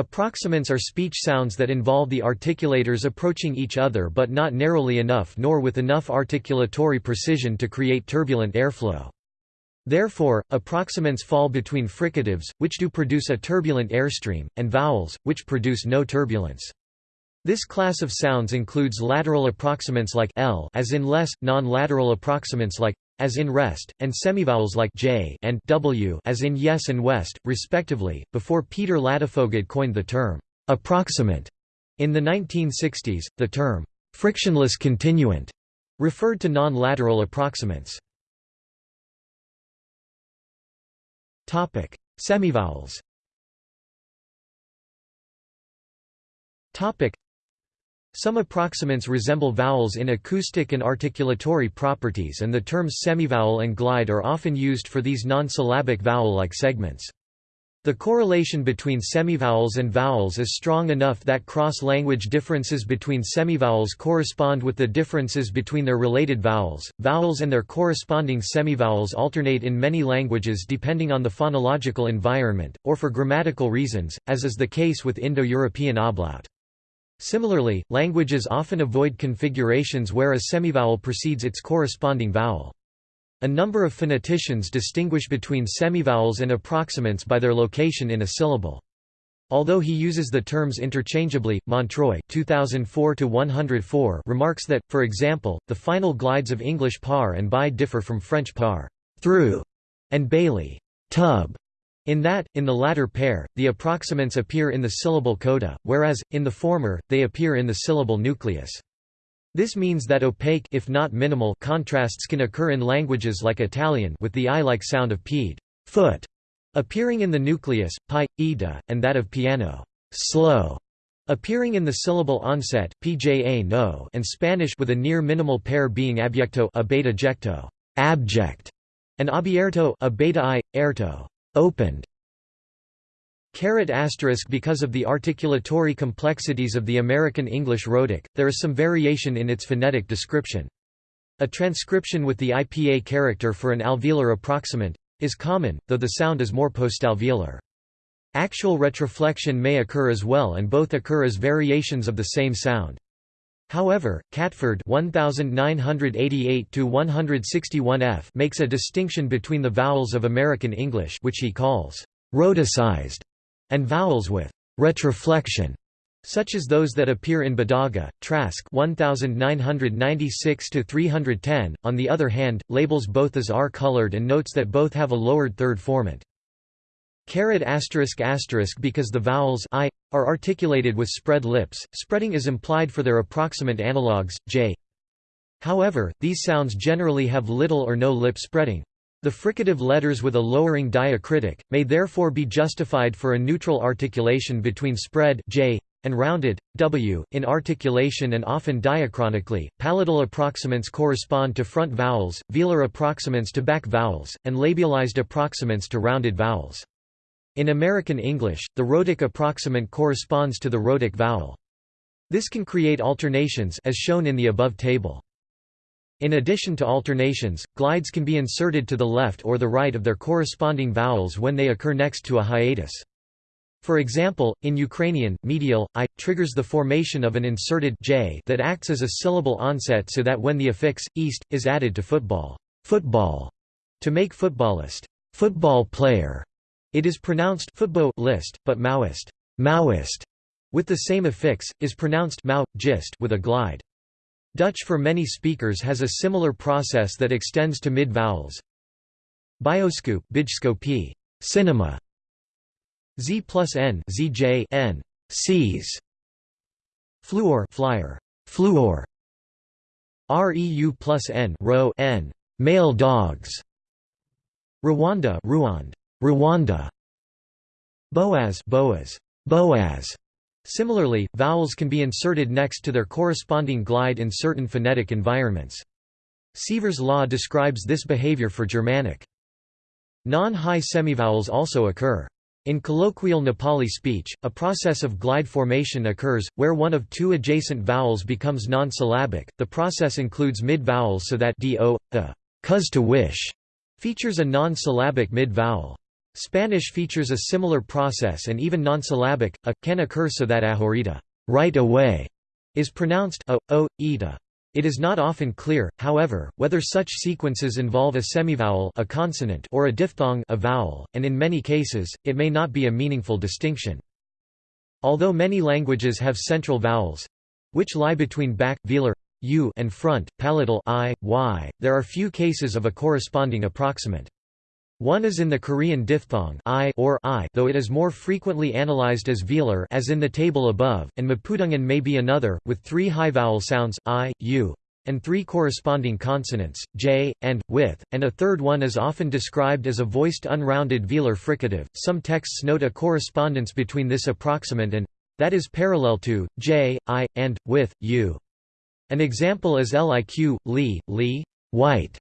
Approximants are speech sounds that involve the articulators approaching each other but not narrowly enough nor with enough articulatory precision to create turbulent airflow. Therefore, approximants fall between fricatives, which do produce a turbulent airstream, and vowels, which produce no turbulence. This class of sounds includes lateral approximants like l as in less, non-lateral approximants like as in rest, and semivowels like j and w as in yes and west, respectively. Before Peter Ladefoged coined the term approximant in the 1960s, the term frictionless continuant referred to non-lateral approximants. Topic: Semivowels. Topic: some approximants resemble vowels in acoustic and articulatory properties and the terms semivowel and glide are often used for these non-syllabic vowel-like segments. The correlation between semivowels and vowels is strong enough that cross-language differences between semivowels correspond with the differences between their related vowels. Vowels and their corresponding semivowels alternate in many languages depending on the phonological environment, or for grammatical reasons, as is the case with Indo-European ablaut. Similarly, languages often avoid configurations where a semivowel precedes its corresponding vowel. A number of phoneticians distinguish between semivowels and approximants by their location in a syllable. Although he uses the terms interchangeably, Montreuil 2004 remarks that, for example, the final glides of English par and by differ from French par through, and Bailey tub, in that, in the latter pair, the approximants appear in the syllable coda, whereas, in the former, they appear in the syllable nucleus. This means that opaque if not minimal contrasts can occur in languages like Italian with the I-like sound of peed foot, appearing in the nucleus, pi, ida, and that of piano slow, appearing in the syllable onset pja no, and Spanish with a near minimal pair being abyecto abject, and abierto abeta opened because of the articulatory complexities of the American English rhotic, there is some variation in its phonetic description. A transcription with the IPA character for an alveolar approximant is common, though the sound is more postalveolar. Actual retroflexion may occur as well and both occur as variations of the same sound. However, Catford 1988-161 makes a distinction between the vowels of American English which he calls «rhoticized» and vowels with «retroflexion» such as those that appear in Badaga, Trask 1996-310. On the other hand, labels both as R-colored and notes that both have a lowered third formant. Caret asterisk asterisk because the vowels i are articulated with spread lips, spreading is implied for their approximant analogues, j. However, these sounds generally have little or no lip spreading. The fricative letters with a lowering diacritic, may therefore be justified for a neutral articulation between spread j and rounded w. In articulation and often diachronically, palatal approximants correspond to front vowels, velar approximants to back vowels, and labialized approximants to rounded vowels. In American English, the rhotic approximant corresponds to the rhotic vowel. This can create alternations as shown in the above table. In addition to alternations, glides can be inserted to the left or the right of their corresponding vowels when they occur next to a hiatus. For example, in Ukrainian, medial i triggers the formation of an inserted j that acts as a syllable onset so that when the affix east is added to football, football to make footballist, football player, it is pronounced football list, but Maoist, Maoist, with the same affix, is pronounced Mao, gist with a glide. Dutch for many speakers has a similar process that extends to mid-vowels. Bioscoop, bijskopie, cinema. Z plus N, ZJ N, sees. Fluor, flyer, fluor. REU plus N, ro N, male dogs. Rwanda, Rwand, Rwanda. Boaz Boaz, Boaz. Similarly, vowels can be inserted next to their corresponding glide in certain phonetic environments. Sievers' law describes this behavior for Germanic. Non-high semivowels also occur. In colloquial Nepali speech, a process of glide formation occurs, where one of two adjacent vowels becomes non-syllabic. The process includes mid-vowels so that do, the cuz to wish features a non-syllabic mid-vowel. Spanish features a similar process and even non-syllabic, a, can occur so that ahorita right away, is pronounced o, o, ita. It is not often clear, however, whether such sequences involve a semivowel a consonant or a diphthong a vowel, and in many cases, it may not be a meaningful distinction. Although many languages have central vowels—which lie between back velar, u and front, palatal i, y, there are few cases of a corresponding approximant. One is in the Korean diphthong I or I, though it is more frequently analyzed as velar as in the table above, and Mapudungun may be another, with three high vowel sounds I, U, and three corresponding consonants, j, and, with, and a third one is often described as a voiced unrounded velar fricative. Some texts note a correspondence between this approximant and that is parallel to j, i, and with u. An example is liq, li, li, white,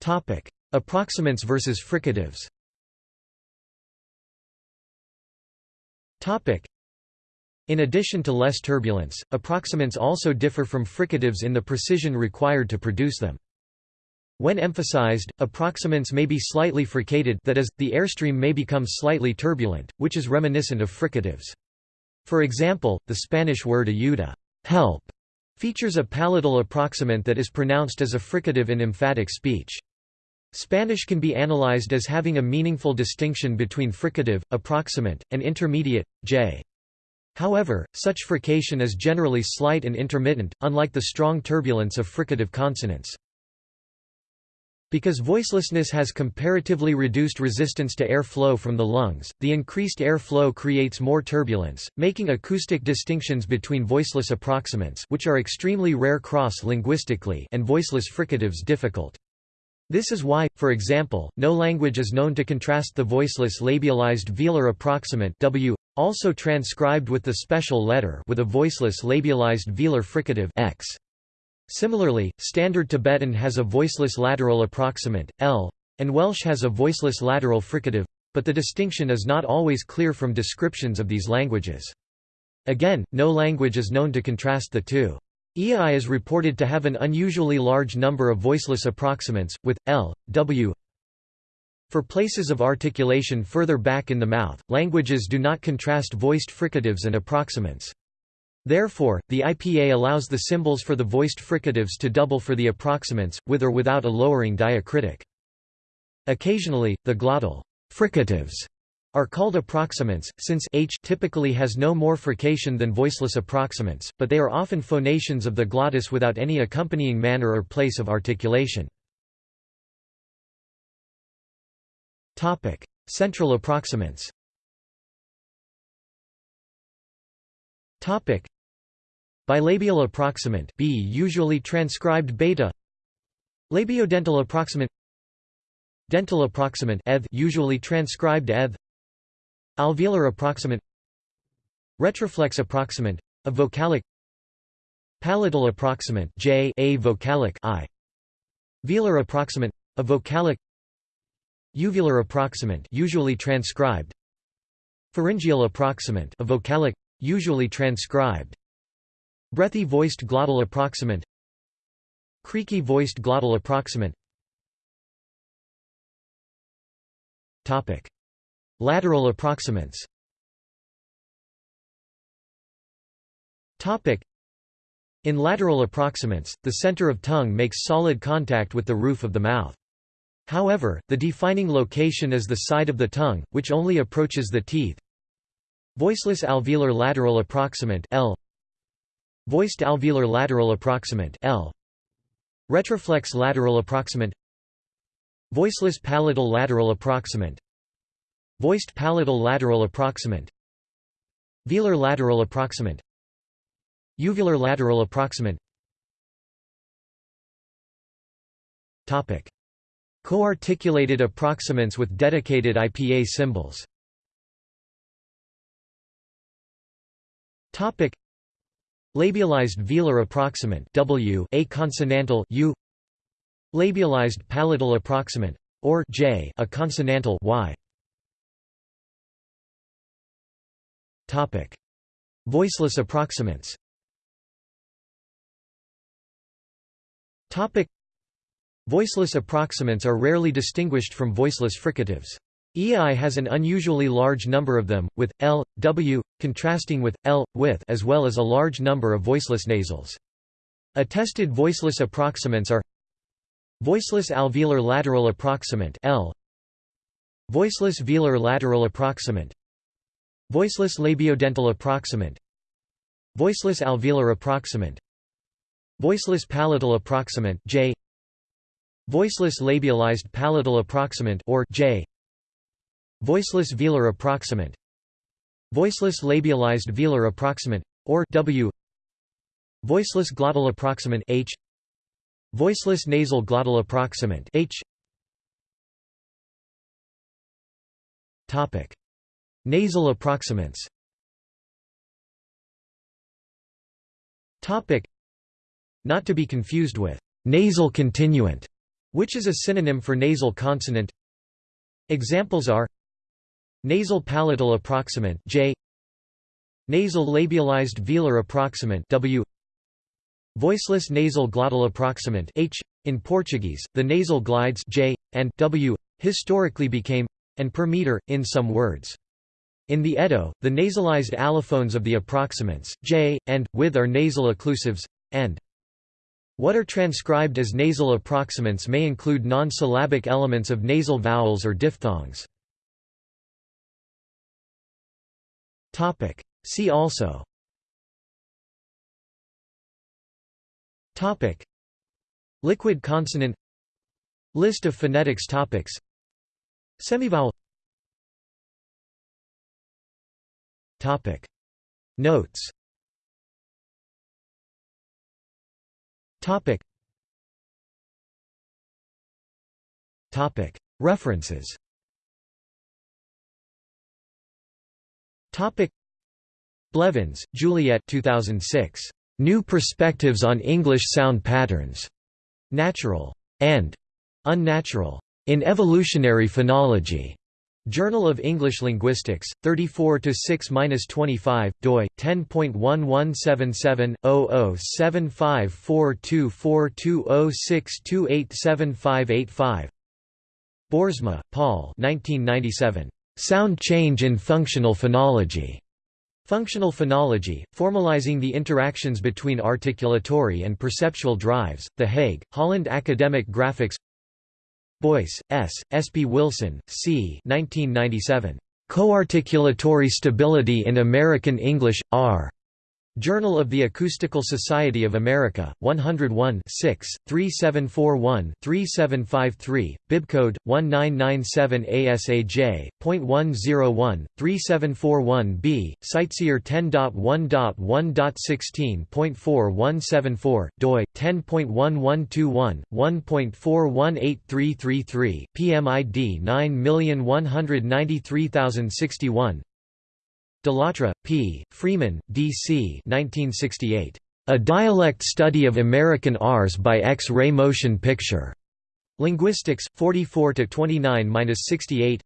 Topic: Approximants versus fricatives. Topic: In addition to less turbulence, approximants also differ from fricatives in the precision required to produce them. When emphasized, approximants may be slightly fricated that is, the airstream may become slightly turbulent, which is reminiscent of fricatives. For example, the Spanish word ayuda help", features a palatal approximant that is pronounced as a fricative in emphatic speech. Spanish can be analyzed as having a meaningful distinction between fricative, approximant, and intermediate, j. However, such frication is generally slight and intermittent, unlike the strong turbulence of fricative consonants. Because voicelessness has comparatively reduced resistance to air flow from the lungs, the increased air flow creates more turbulence, making acoustic distinctions between voiceless approximants which are extremely rare cross-linguistically and voiceless fricatives difficult. This is why, for example, no language is known to contrast the voiceless labialized velar approximant w, also transcribed with the special letter with a voiceless labialized velar fricative x. Similarly, Standard Tibetan has a voiceless lateral approximant, l, and Welsh has a voiceless lateral fricative, but the distinction is not always clear from descriptions of these languages. Again, no language is known to contrast the two. Iaai is reported to have an unusually large number of voiceless approximants, with L, W. For places of articulation further back in the mouth, languages do not contrast voiced fricatives and approximants. Therefore, the IPA allows the symbols for the voiced fricatives to double for the approximants, with or without a lowering diacritic. Occasionally, the glottal fricatives are called approximants, since h typically has no more frication than voiceless approximants, but they are often phonations of the glottis without any accompanying manner or place of articulation. Central approximants. Bilabial approximant B usually transcribed beta. Labiodental approximant Dental approximant eth usually transcribed eth Alveolar approximant Retroflex approximant a vocalic Palatal approximant J a vocalic I Velar approximant a vocalic Uvular approximant usually transcribed Pharyngeal approximant a vocalic usually transcribed Breathy voiced glottal approximant Creaky voiced glottal approximant. Topic Lateral approximants. In lateral approximants, the center of tongue makes solid contact with the roof of the mouth. However, the defining location is the side of the tongue, which only approaches the teeth. Voiceless alveolar lateral approximant L. Voiced alveolar lateral approximant L. Retroflex lateral approximant. Voiceless palatal lateral approximant Voiced palatal lateral approximant. Velar lateral approximant. Uvular lateral approximant. Topic. Co-articulated approximants with dedicated IPA symbols. Topic. Labialized velar approximant W a consonantal U. Labialized palatal approximant or J a consonantal Y Topic: Voiceless approximants. Topic: Voiceless approximants are rarely distinguished from voiceless fricatives. Iaai has an unusually large number of them, with L, W, contrasting with L, with as well as a large number of voiceless nasals. Attested voiceless approximants are Voiceless alveolar lateral approximant L Voiceless velar lateral approximant Voiceless labiodental approximant Voiceless alveolar approximant Voiceless palatal approximant J Voiceless labialized palatal approximant or J Voiceless velar approximant Voiceless labialized velar approximant or W Voiceless glottal approximant H Voiceless nasal glottal approximant H. Topic Nasal approximants Not to be confused with nasal continuant which is a synonym for nasal consonant Examples are Nasal palatal approximant J Nasal labialized velar approximant W Voiceless nasal glottal approximant H. In Portuguese, the nasal glides J, and W historically became and per meter, in some words. In the Edo, the nasalized allophones of the approximants, j, and, with are nasal occlusives, and. What are transcribed as nasal approximants may include non-syllabic elements of nasal vowels or diphthongs. See also. Topic: Liquid consonant. List of phonetics topics. Semivowel Topic. Notes. Topic. Topic. References. Topic. Blevins, Juliet 2006 New Perspectives on English Sound Patterns. Natural and unnatural. In Evolutionary Phonology. Journal of English Linguistics, 34 6-25, doi 10.1177/0075424206287585. Boersma, Paul. 1997. Sound Change in Functional Phonology. Functional phonology, formalizing the interactions between articulatory and perceptual drives, The Hague, Holland Academic Graphics Boyce, S., Espy-Wilson, C. 1997. Coarticulatory Stability in American English, R. Journal of the Acoustical Society of America, 101 6, 3741-3753, bibcode 1997 ASAJ.101, 3741b, CiteSeer 10.1.1.16.4174, doi 10.1121, 1.418333, PMID 9193061. Delattre, P., Freeman, D. C. 1968. A Dialect Study of American R's by X-ray Motion Picture. Linguistics, 44–29–68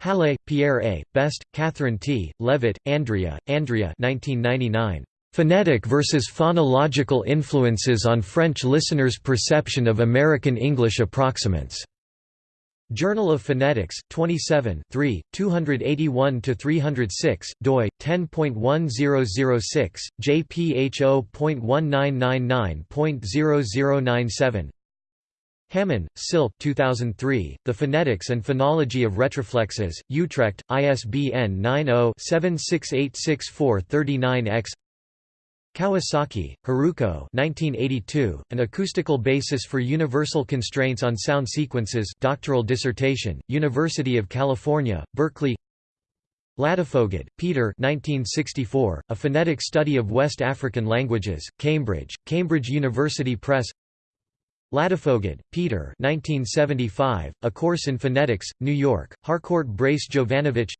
Halle, Pierre A., Best, Catherine T., Levitt, Andrea, Andrea 1999. Phonetic versus Phonological Influences on French Listeners' Perception of American English Approximants. Journal of Phonetics, 27 3, 281–306, doi, 10.1006, jpho.1999.0097 Hamann, Silke 2003, The Phonetics and Phonology of Retroflexes, Utrecht, ISBN 90-7686439-X Kawasaki, Haruko 1982, An Acoustical Basis for Universal Constraints on Sound Sequences doctoral dissertation, University of California, Berkeley. Ladefoged, Peter 1964, A Phonetic Study of West African Languages, Cambridge, Cambridge University Press. Ladefoged, Peter 1975, A Course in Phonetics, New York, Harcourt Brace Jovanovich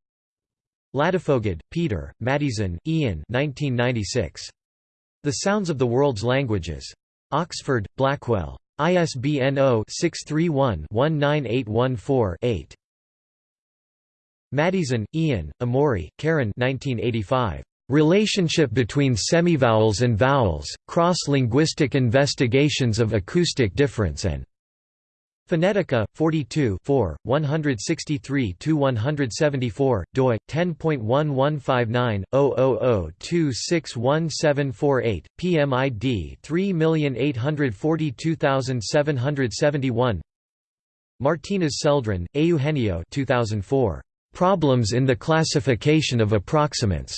Ladefoged, Peter, Maddieson, Ian 1996. The Sounds of the World's Languages. Oxford, Blackwell. ISBN 0-631-19814-8. Maddieson, Ian, Emmorey, Karen 1985. Relationship between semivowels and vowels, Cross-Linguistic Investigations of Acoustic Difference and Phonetica 42 163-174, doi 10.1159/000261748, PMID 3842771. Martinez Celdran, Eugenio 2004. Problems in the classification of approximants.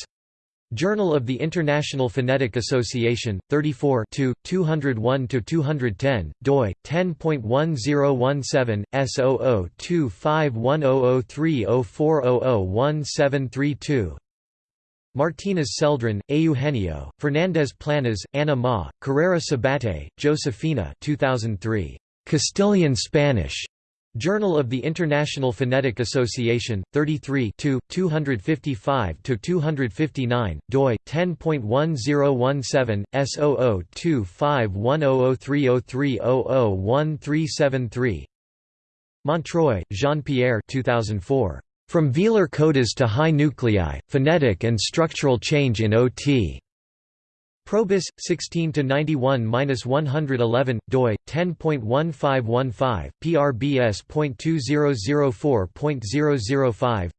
Journal of the International Phonetic Association, 34 201–210, doi, 10.1017, S0025100304001732 Martinez Celdran, Eugenio, Fernandez Planas, Ana Ma, Carrera Sabate, Josefina 2003. Castilian Spanish. Journal of the International Phonetic Association, 33 255–259, doi, 10.1017, S0025100303001373 Montreuil, Jean-Pierre 2004. From velar codas to high nuclei, phonetic and structural change in OT. Probus 16 to 91-111 doi 10.1515 PRBS.2004.005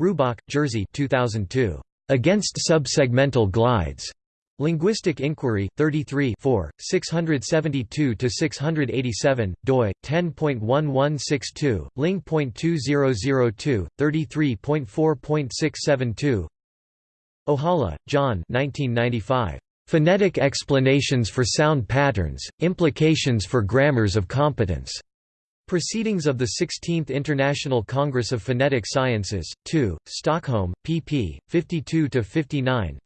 Rubach, Jerzy 2002 Against subsegmental glides. Linguistic Inquiry 33 672 to 687 doi 10.1162 ling.2002 33.4.672 Ohala, John 1995. Phonetic Explanations for Sound Patterns, Implications for Grammars of Competence. Proceedings of the 16th International Congress of Phonetic Sciences, 2, Stockholm, pp. 52–59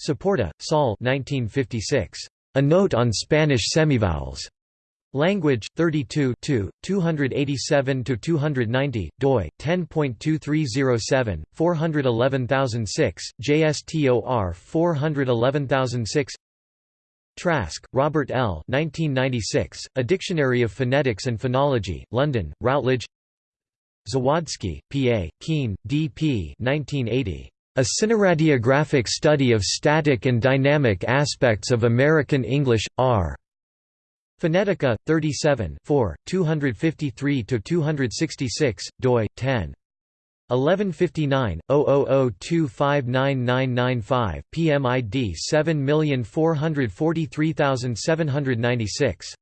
Saporta, Saul 1956. A Note on Spanish Semivowels. Language 32 287–290, doi 10.2307, 411006, JSTOR 411006. Trask, Robert L. 1996, A Dictionary of Phonetics and Phonology, London, Routledge. Zawadzki, P.A., Kuehn, D.P. 1980. A Cineradiographic Study of Static and Dynamic Aspects of American English, R. Phonetica 37 253 266 doi 10 1159 0002599995 PMID 7443796